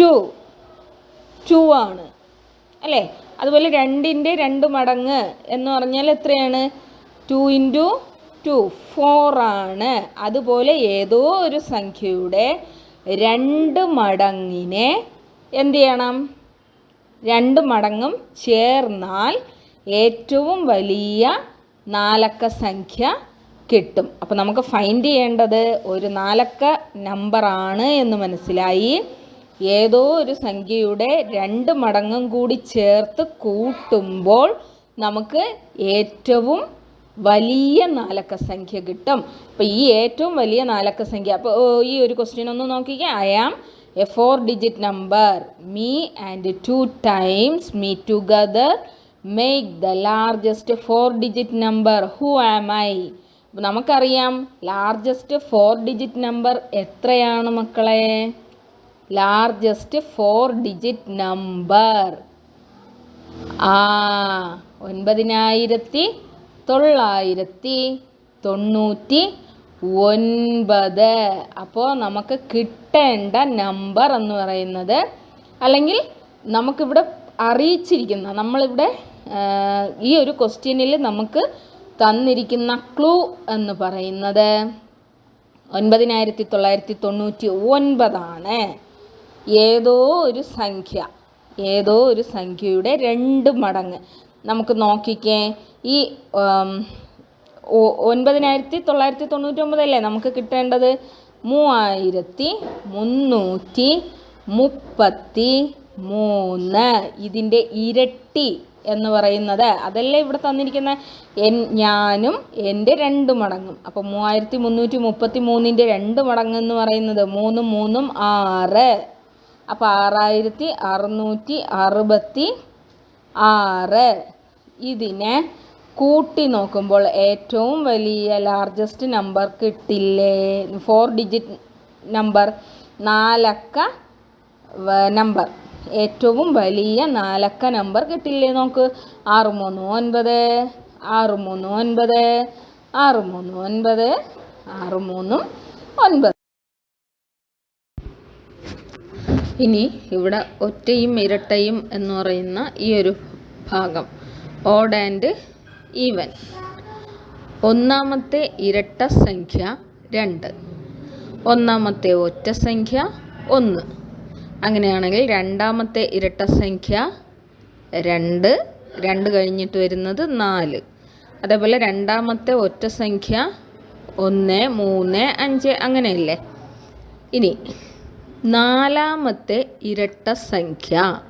ടു ടു ആണ്. അല്ലേ? അതുപോലെ രണ്ടിന്റെ രണ്ട് മടങ്ങ് എന്ന് പറഞ്ഞാൽ എത്രയാണ്? ടു ഇന്റു ടു ഫോർ ആണ്. അതുപോലെ ഏതോ ഒരു സംഖ്യയുടെ രണ്ട് മടങ്ങിനെ എന്ത് ചെയ്യണം? രണ്ട് മടങ്ങും ചേർന്നാൽ ഏറ്റവും വലിയ നാലക്ക സംഖ്യ കിട്ടും. അപ്പോൾ നമുക്ക് ഫൈൻഡ് ചെയ്യേണ്ടത് ഒരു നാലക്ക നമ്പറാണ് എന്ന് മനസ്സിലായി. ഏതോ ഒരു സംഖ്യയുടെ രണ്ട് മടങ്ങും കൂടി ചേർത്ത് കൂട്ടുമ്പോൾ നമുക്ക് ഏറ്റവും വലിയ നാലക്ക സംഖ്യ കിട്ടും. അപ്പോൾ ഈ ഏറ്റവും വലിയ നാലക്ക സംഖ്യ അപ്പോൾ ഈ ഒരു ക്വസ്റ്റ്യൻ ഒന്ന് നോക്കിക്കേ. I am a four digit number me and two times me together make the largest four digit number who am I നമുക്കറിയാം ലാർജസ്റ്റ് ഫോർ ഡിജിറ്റ് നമ്പർ എത്രയാണ് മക്കളെ? ലാർജസ്റ്റ് ഫോർ ഡിജിറ്റ് നമ്പർ ആ ഒൻപതിനായിരത്തി തൊള്ളായിരത്തി തൊണ്ണൂറ്റി ഒൻപത്. അപ്പോൾ നമുക്ക് കിട്ടേണ്ട നമ്പർ എന്ന് പറയുന്നത് അല്ലെങ്കിൽ നമുക്കിവിടെ അറിയിച്ചിരിക്കുന്ന നമ്മളിവിടെ ഈ ഒരു ക്വസ്റ്റ്യനിൽ നമുക്ക് തന്നിരിക്കുന്ന ക്ലൂ എന്ന് പറയുന്നത് ഒൻപതിനായിരത്തി തൊള്ളായിരത്തി തൊണ്ണൂറ്റി ഒൻപതാണ് ഏതോ ഒരു സംഖ്യ ഏതോ ഒരു സംഖ്യയുടെ രണ്ട് മടങ്ങ്. നമുക്ക് നോക്കിക്കേ. ഈ ഒൻപതിനായിരത്തി തൊള്ളായിരത്തി തൊണ്ണൂറ്റി ഒമ്പതല്ലേ നമുക്ക് കിട്ടേണ്ടത്? മൂവായിരത്തി മുന്നൂറ്റി മുപ്പത്തി മൂന്ന് ഇതിന്റെ ഇരട്ടി എന്ന് പറയുന്നത്. അതല്ലേ ഇവിടെ തന്നിരിക്കുന്ന? എൻ ഞാനും എന്റെ രണ്ട് മടങ്ങും അപ്പോൾ മൂവായിരത്തി മുന്നൂറ്റി മുപ്പത്തി മൂന്നിന്റെ രണ്ട് മടങ്ങ് എന്ന് പറയുന്നത് മൂന്നും മൂന്നും ആറ്. അപ്പോൾ ആറായിരത്തി അറുന്നൂറ്റി അറുപത്തി ആറ് ഇതിനെ കൂട്ടി നോക്കുമ്പോൾ ഏറ്റവും വലിയ ലാർജസ്റ്റ് നമ്പർ കിട്ടില്ലേ? ഫോർ ഡിജിറ്റ് നമ്പർ നാലക്ക നമ്പർ ഏറ്റവും വലിയ നാലക്ക നമ്പർ കിട്ടില്ലേ നോക്ക്? ആറ് മൂന്ന് ഒൻപത് ആറ് മൂന്ന് ഒൻപത് ആറ് മൂന്ന് ഒൻപത് ആറ് മൂന്നും ഒൻപത്. ഇനി ഇവിടെ ഒറ്റയും ഇരട്ടയും എന്ന് പറയുന്ന ഈ ഒരു ഭാഗം. Odd and even. ഒന്നാമത്തെ ഇരട്ട സംഖ്യ രണ്ട്. ഒന്നാമത്തെ ഒറ്റ സംഖ്യ ഒന്ന്. അങ്ങനെയാണെങ്കിൽ രണ്ടാമത്തെ ഇരട്ട സംഖ്യ രണ്ട്. രണ്ട് കഴിഞ്ഞിട്ട് വരുന്നത് നാല്. അതേപോലെ രണ്ടാമത്തെ ഒറ്റ സംഖ്യ ഒന്ന് മൂന്ന് അഞ്ച് അങ്ങനെയല്ലേ? ഇനി നാലാമത്തെ ഇരട്ട സംഖ്യ.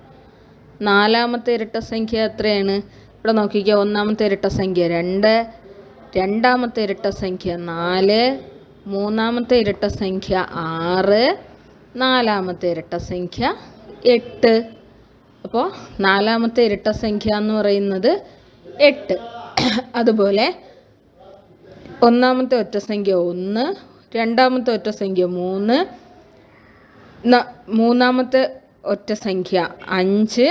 നാലാമത്തെ ഇരട്ട സംഖ്യ എത്രയാണ്? ഇവിടെ നോക്കിക്കുക ഒന്നാമത്തെ ഇരട്ട സംഖ്യ രണ്ട് രണ്ടാമത്തെ ഇരട്ട സംഖ്യ നാല് മൂന്നാമത്തെ ഇരട്ട സംഖ്യ ആറ് നാലാമത്തെ ഇരട്ട സംഖ്യ എട്ട്. അപ്പോൾ നാലാമത്തെ ഇരട്ട സംഖ്യ എന്ന് പറയുന്നത് എട്ട്. അതുപോലെ ഒന്നാമത്തെ ഒറ്റ സംഖ്യ ഒന്ന് രണ്ടാമത്തെ ഒറ്റ സംഖ്യ മൂന്ന് മൂന്നാമത്തെ ഒറ്റ സംഖ്യ അഞ്ച്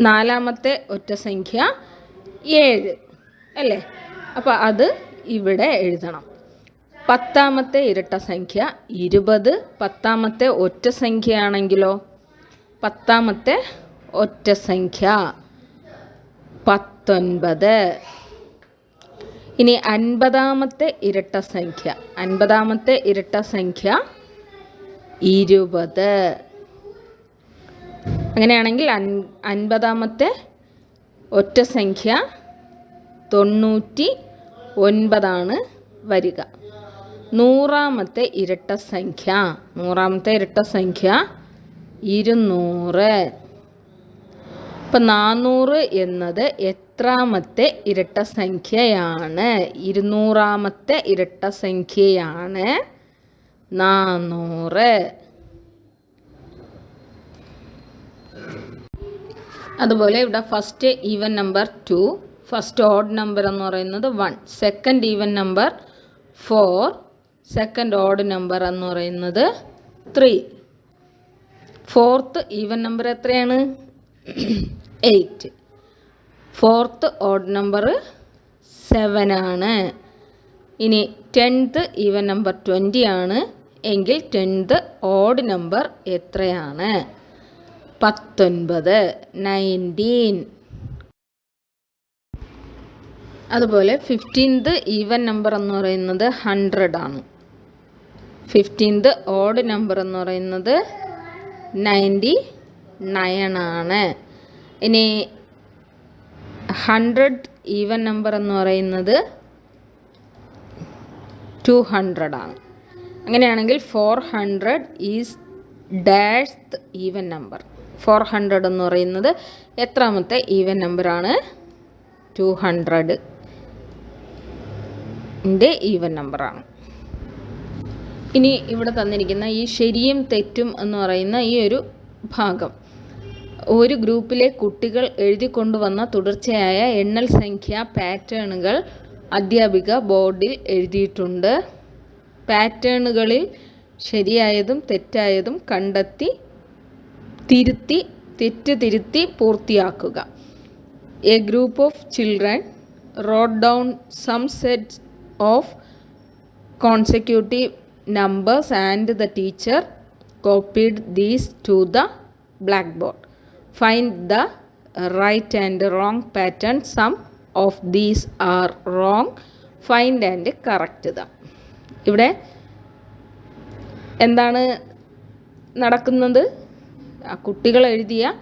നാലാമത്തെ ഒറ്റ സംഖ്യ ഏഴ്. അല്ലേ? അപ്പോൾ അത് ഇവിടെ എഴുതണം. പത്താമത്തെ ഇരട്ട സംഖ്യ ഇരുപത്. പത്താമത്തെ ഒറ്റ സംഖ്യയാണെങ്കിലോ? പത്താമത്തെ ഒറ്റ സംഖ്യ പത്തൊൻപത്. ഇനി അൻപതാമത്തെ ഇരട്ട സംഖ്യ. അൻപതാമത്തെ ഇരട്ട സംഖ്യ ഇരുപത്. അങ്ങനെയാണെങ്കിൽ അൻ അൻപതാമത്തെ ഒറ്റ സംഖ്യ തൊണ്ണൂറ്റി ഒൻപതാണ് വരിക. നൂറാമത്തെ ഇരട്ട സംഖ്യ നൂറാമത്തെ ഇരട്ട സംഖ്യ ഇരുന്നൂറ്. ഇപ്പം നാനൂറ് എന്നത് എത്രാമത്തെ ഇരട്ട സംഖ്യയാണ്? ഇരുന്നൂറാമത്തെ ഇരട്ട സംഖ്യയാണ് നാനൂറ് അതുപോലെ ഇവിടെ first even number two first odd number എന്ന് പറയുന്നത് one second even number four second odd number എന്ന് പറയുന്നത് ത്രീ ഫോർത്ത് ഈവൻ നമ്പർ എത്രയാണ്? Eight fourth odd number seven ആണ്. ഇനി ടെൻത്ത് ഈവൻ നമ്പർ ട്വന്റി ആണ്. എങ്കിൽ ടെൻത്ത് ഓഡ് നമ്പർ എത്രയാണ്? പത്തൊൻപത് നയന്റീൻ അതുപോലെ ഫിഫ്റ്റീൻത് ഈവൻ നമ്പർ എന്ന് പറയുന്നത് ഹൺഡ്രഡ് ആണ്. ഫിഫ്റ്റീൻത് ഓഡ് നമ്പർ എന്ന് പറയുന്നത് നയന്റി നയൻ ആണ്. ഇനി ഹൺഡ്രഡ് ഈവൻ നമ്പർ എന്ന് പറയുന്നത് ടു ഹൺഡ്രഡ് ആണ്. അങ്ങനെയാണെങ്കിൽ four hundred is dash even number four hundred എന്ന് പറയുന്നത് എത്രാമത്തെ ഈവൻ നമ്പറാണ്? Two hundred. ന്റെ ഈവൻ നമ്പറാണ്. ഇനി ഇവിടെ തന്നിരിക്കുന്ന ഈ ശരിയും തെറ്റും എന്ന് പറയുന്ന ഈ ഒരു ഭാഗം. ഒരു ഗ്രൂപ്പിലെ കുട്ടികൾ എഴുതി കൊണ്ടുവന്ന തുടർച്ചയായ എണ്ണൽ സംഖ്യ പാറ്റേണുകൾ അധ്യാപിക ബോർഡിൽ എഴുതിയിട്ടുണ്ട്. പാറ്റേണുകളിൽ ശരിയായതും തെറ്റായതും കണ്ടെത്തി തിരുത്തി തെറ്റ് തിരുത്തി പൂർത്തിയാക്കുക. A group of children wrote down some sets of consecutive numbers and the teacher copied these to the blackboard find the right and wrong pattern some of these are wrong find and correct the ഇവിടെ എന്താണ് നടക്കുന്നത്? കുട്ടികൾ എഴുതിയ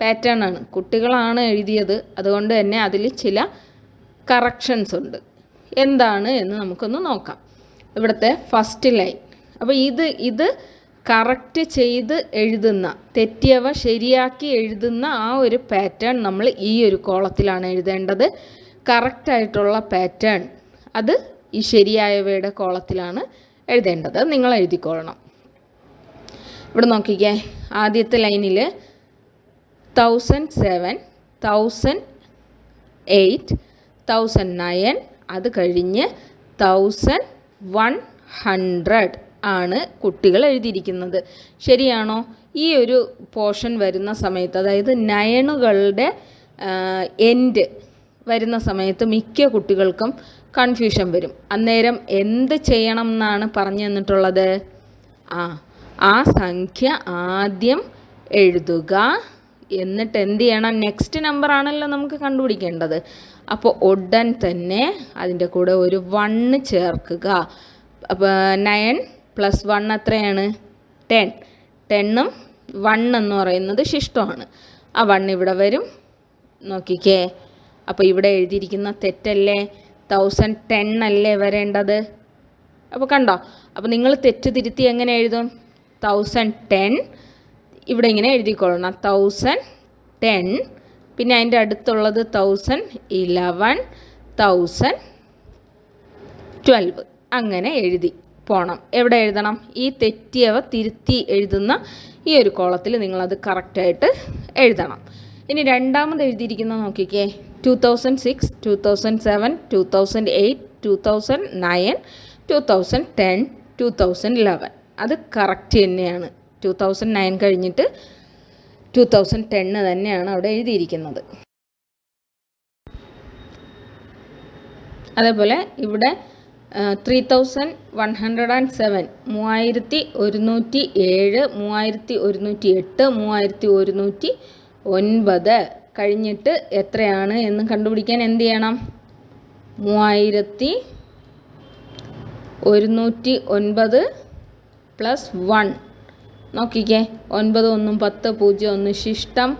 pattern ആണ്. കുട്ടികളാണ് എഴുതിയത്. അതുകൊണ്ട് തന്നെ അതിൽ ചില കറക്ഷൻസ് ഉണ്ട്. എന്താണ് എന്ന് നമുക്കൊന്ന് നോക്കാം. ഇവിടുത്തെ ഫസ്റ്റ് ലൈൻ അപ്പോൾ ഇത് ഇത് കറക്റ്റ് ചെയ്ത് എഴുതുന്ന തെറ്റിയവ ശരിയാക്കി എഴുതുന്ന ആ ഒരു പാറ്റേൺ നമ്മൾ ഈ ഒരു കോളത്തിലാണ് എഴുതേണ്ടത്. കറക്റ്റായിട്ടുള്ള പാറ്റേൺ അത് ഈ ശരിയായവയുടെ കോളത്തിലാണ് എഴുതേണ്ടത്. നിങ്ങൾ എഴുതിക്കൊള്ളണം. ഇവിടെ നോക്കിക്കേ. ആദ്യത്തെ ലൈനിൽ thousand seven thousand eight thousand nine അത് കഴിഞ്ഞ് തൗസൻഡ് വൺ ഹൺഡ്രഡ് ആണ് കുട്ടികൾ എഴുതിയിരിക്കുന്നത്. ശരിയാണോ? ഈ ഒരു പോർഷൻ വരുന്ന സമയത്ത് അതായത് നയണുകളുടെ എൻഡ് വരുന്ന സമയത്ത് മിക്ക കുട്ടികൾക്കും കൺഫ്യൂഷൻ വരും. അന്നേരം എന്ത് ചെയ്യണം എന്നാണ് പറഞ്ഞു തന്നിട്ടുള്ളത്? ആ ആ സംഖ്യ ആദ്യം എഴുതുക. എന്നിട്ട് എന്ത് ചെയ്യണം? നെക്സ്റ്റ് നമ്പർ ആണല്ലോ നമുക്ക് കണ്ടുപിടിക്കേണ്ടത്. അപ്പോൾ ഉടൻ തന്നെ അതിന്റെ കൂടെ ഒരു വണ്ണ് ചേർക്കുക. അപ്പോൾ നയൻ പ്ലസ് വൺ എത്രയാണ്? ടെൻ ടെണ്ണും വൺ എന്ന് പറയുന്നത് ശിഷ്ടമാണ്. ആ വൺ ഇവിടെ വരും. നോക്കിക്കേ. അപ്പോൾ ഇവിടെ എഴുതിയിരിക്കുന്ന തെറ്റല്ലേ? തൗസൻഡ് ടെൻ അല്ലേ വരേണ്ടത്? അപ്പോൾ കണ്ടോ? അപ്പോൾ നിങ്ങൾ തെറ്റ് തിരുത്തി എങ്ങനെ എഴുതും? തൗസൻഡ് ടെൻ ഇവിടെ ഇങ്ങനെ എഴുതിക്കൊള്ളണം തൗസൻഡ് ടെൻ പിന്നെ അതിന്റെ അടുത്തുള്ളത് തൗസൻഡ് ഇലവൻ തൗസൻഡ് ട്വൽവ് അങ്ങനെ എഴുതി പോണം. എവിടെ എഴുതണം? ഈ തെറ്റിയവ തിരുത്തി എഴുതുന്ന ഈ ഒരു കോളത്തിൽ നിങ്ങളത് കറക്റ്റായിട്ട് എഴുതണം. ഇനി രണ്ടാമത് എഴുതിയിരിക്കുന്നത് നോക്കിക്കേ. Two thousand six two thousand seven two thousand eight two thousand nine two thousand ten two thousand eleven അത് കറക്റ്റ് തന്നെയാണ്. ടു തൗസൻഡ് നയൻ കഴിഞ്ഞിട്ട് ടു തൗസൻഡ് ടെന്ന് തന്നെയാണ് അവിടെ എഴുതിയിരിക്കുന്നത്. അതേപോലെ ഇവിടെ three thousand one hundred and seven മൂവായിരത്തി ഒരുന്നൂറ്റി ഏഴ് മൂവായിരത്തി ഒരുന്നൂറ്റി എട്ട് മൂവായിരത്തി ഒരുന്നൂറ്റി ഒൻപത് കഴിഞ്ഞിട്ട് എത്രയാണ് എന്ന് കണ്ടുപിടിക്കാൻ എന്ത് ചെയ്യണം? മൂവായിരത്തി ഒരുന്നൂറ്റി ഒൻപത് പ്ലസ് വൺ. നോക്കിക്കേ. ഒൻപത് ഒന്നും പത്ത് പൂജ്യം ഒന്ന് ശിഷ്ടം.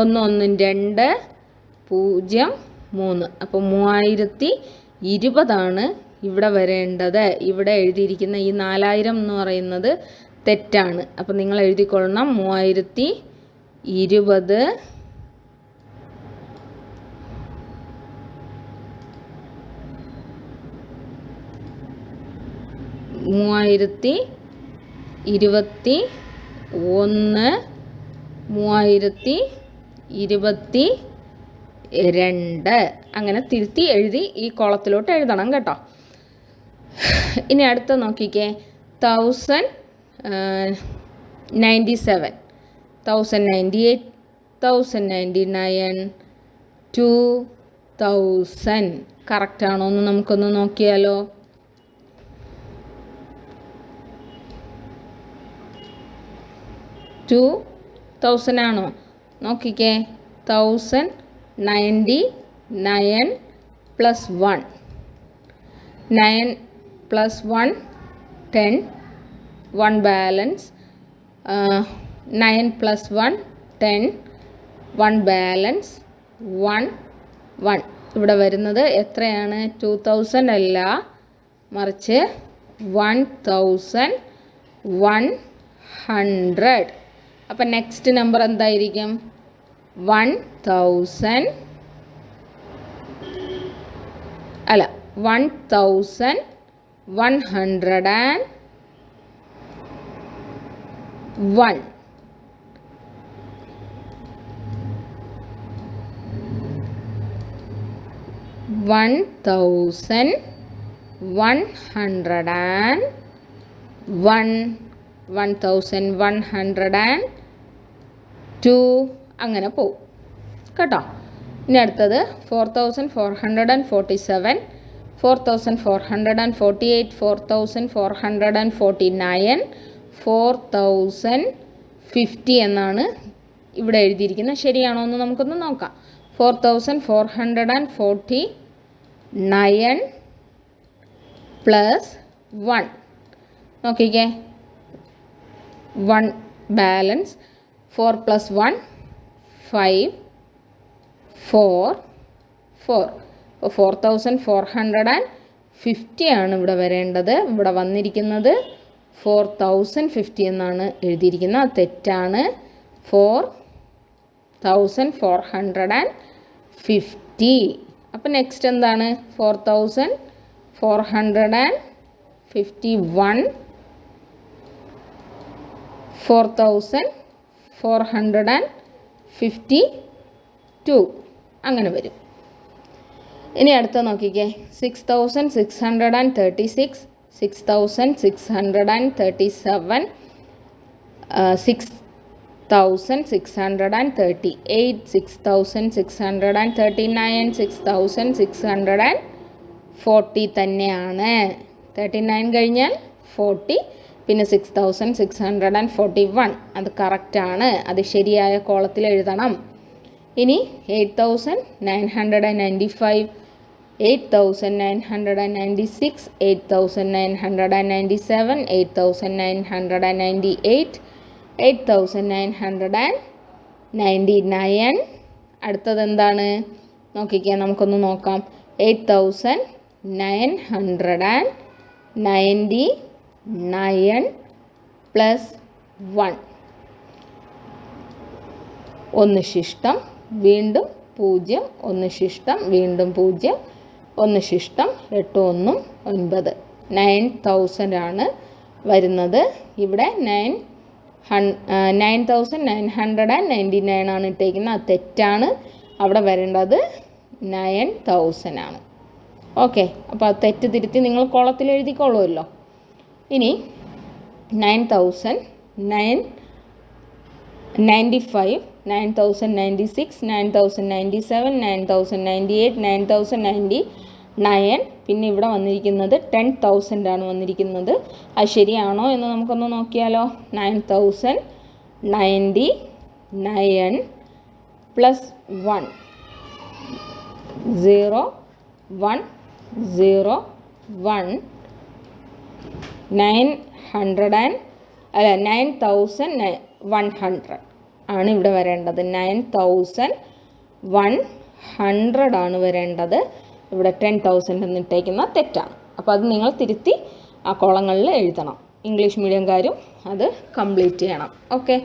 ഒന്ന് ഒന്നും രണ്ട് പൂജ്യം മൂന്ന്. അപ്പോൾ മൂവായിരത്തി ഇരുപതാണ് ഇവിടെ വരേണ്ടത്. ഇവിടെ എഴുതിയിരിക്കുന്ന ഈ നാലായിരം എന്ന് പറയുന്നത് തെറ്റാണ്. അപ്പോൾ നിങ്ങൾ എഴുതിക്കൊള്ളണം. മൂവായിരത്തി ഇരുപത് മൂവായിരത്തി ഇരുപത്തി ഒന്ന് മൂവായിരത്തി ഇരുപത്തി രണ്ട്. അങ്ങനെ തിരുത്തി എഴുതി ഈ കോളത്തിലോട്ട് എഴുതണം കേട്ടോ. ഇനി അടുത്ത നോക്കിക്കേ. Thousand ninety seven thousand ninety eight thousand ninety nine two thousand കറക്റ്റാണോ എന്ന് നമുക്കൊന്ന് നോക്കിയാലോ. ടു തൗസൻഡ് ആണോ? നോക്കിക്കേ. Thousand ninety nine plus one nine plus one ten one balance nine plus one ten one balance one one ഇവിടെ വരുന്നത് എത്രയാണ്? Two thousand അല്ല. മറിച്ച് വൺ തൗസൻഡ് വൺ ഹൺഡ്രഡ് അപ്പം നെക്സ്റ്റ് നമ്പർ എന്തായിരിക്കും വൺ തൗസൻഡ് അല്ല one thousand one hundred and one one thousand one hundred and one one thousand one hundred and two അങ്ങനെ പോവും. കേട്ടോ? ഇനി അടുത്തത് four thousand four hundred and forty seven four thousand four hundred and forty eight four thousand four hundred and forty nine four thousand fifty എന്നാണ് ഇവിടെ എഴുതിയിരിക്കുന്നത്. ശരിയാണോ എന്ന് നമുക്കൊന്ന് നോക്കാം. Four thousand four hundred and forty nine plus one. നോക്കിക്കേ. One balance. Four plus one five four four. അപ്പോൾ four thousand four hundred and fifty ആണ് ഇവിടെ വരേണ്ടത്. ഇവിടെ വന്നിരിക്കുന്നത് ഫോർ തൗസൻഡ് ഫിഫ്റ്റി എന്നാണ് എഴുതിയിരിക്കുന്നത്. തെറ്റാണ്. Four thousand four hundred and fifty. അപ്പോൾ നെക്സ്റ്റ് എന്താണ്? Four thousand four hundred and fifty one. Four thousand four hundred and fifty two. അങ്ങനെ വരും. ഇനി അടുത്ത നോക്കിക്കേ. Six thousand six hundred and thirty six. Six thousand six hundred and thirty seven. Six thousand six hundred and thirty eight. Six thousand six hundred and thirty nine. Six thousand six hundred and forty തന്നെയാണ്. Thirty nine കഴിഞ്ഞാൽ forty. പിന്നെ six thousand six hundred and forty one അത് കറക്റ്റാണ് അത് ശരിയായ കോളത്തിൽ എഴുതണം. ഇനി eight thousand nine hundred and ninety five eight thousand nine hundred and ninety six eight thousand nine hundred and ninety seven eight thousand nine hundred and ninety eight eight thousand nine hundred and ninety nine അടുത്തത് എന്താണ്? നോക്കിക്കാം നമുക്കൊന്ന് നോക്കാം. Eight thousand nine hundred and ninety nine plus one. ഒന്ന് ശിഷ്ടം വീണ്ടും പൂജ്യം. ഒന്ന് ശിഷ്ടം വീണ്ടും പൂജ്യം. ഒന്ന് ശിഷ്ടം എട്ട് ഒന്നും ഒൻപത്. നയൻ തൗസൻഡ് ആണ് വരുന്നത്. ഇവിടെ nine ഹൺ nine thousand nine hundred and ninety nine ആണ് ഇട്ടേക്കുന്നത്. അത് തെറ്റാണ്. അവിടെ വരേണ്ടത് നയൻ തൗസൻഡ് ആണ്. ഓക്കെ അപ്പോൾ അത് തെറ്റ് തിരുത്തി നിങ്ങൾ കുളത്തിൽ എഴുതിക്കോളുമല്ലോ. ഇനി nine thousand nine ninety five nine thousand ninety six nine thousand ninety seven nine thousand ninety eight nine thousand ninety nine പിന്നെ ഇവിടെ വന്നിരിക്കുന്നത് ടെൻ തൗസൻഡ് ആണ് വന്നിരിക്കുന്നത്. അത് ശരിയാണോ എന്ന് നമുക്കൊന്ന് നോക്കിയാലോ. Nine thousand ninety nine plus one zero one zero one nine hundred and അല്ല നയൻ തൗസൻഡ് വൺ ഹൺഡ്രഡ് ആണ് ഇവിടെ വരേണ്ടത്. നയൻ തൗസൻഡ് വൺ ഹൺഡ്രഡ് ആണ് വരേണ്ടത്. ഇവിടെ ടെൻ തൗസൻഡ് എന്നിട്ടേക്കുന്ന തെറ്റാണ്. അപ്പോൾ അത് നിങ്ങൾ തിരുത്തി ആ കോളങ്ങളിൽ എഴുതണം. ഇംഗ്ലീഷ് മീഡിയംകാരും അത് കംപ്ലീറ്റ് ചെയ്യണം. ഓക്കെ?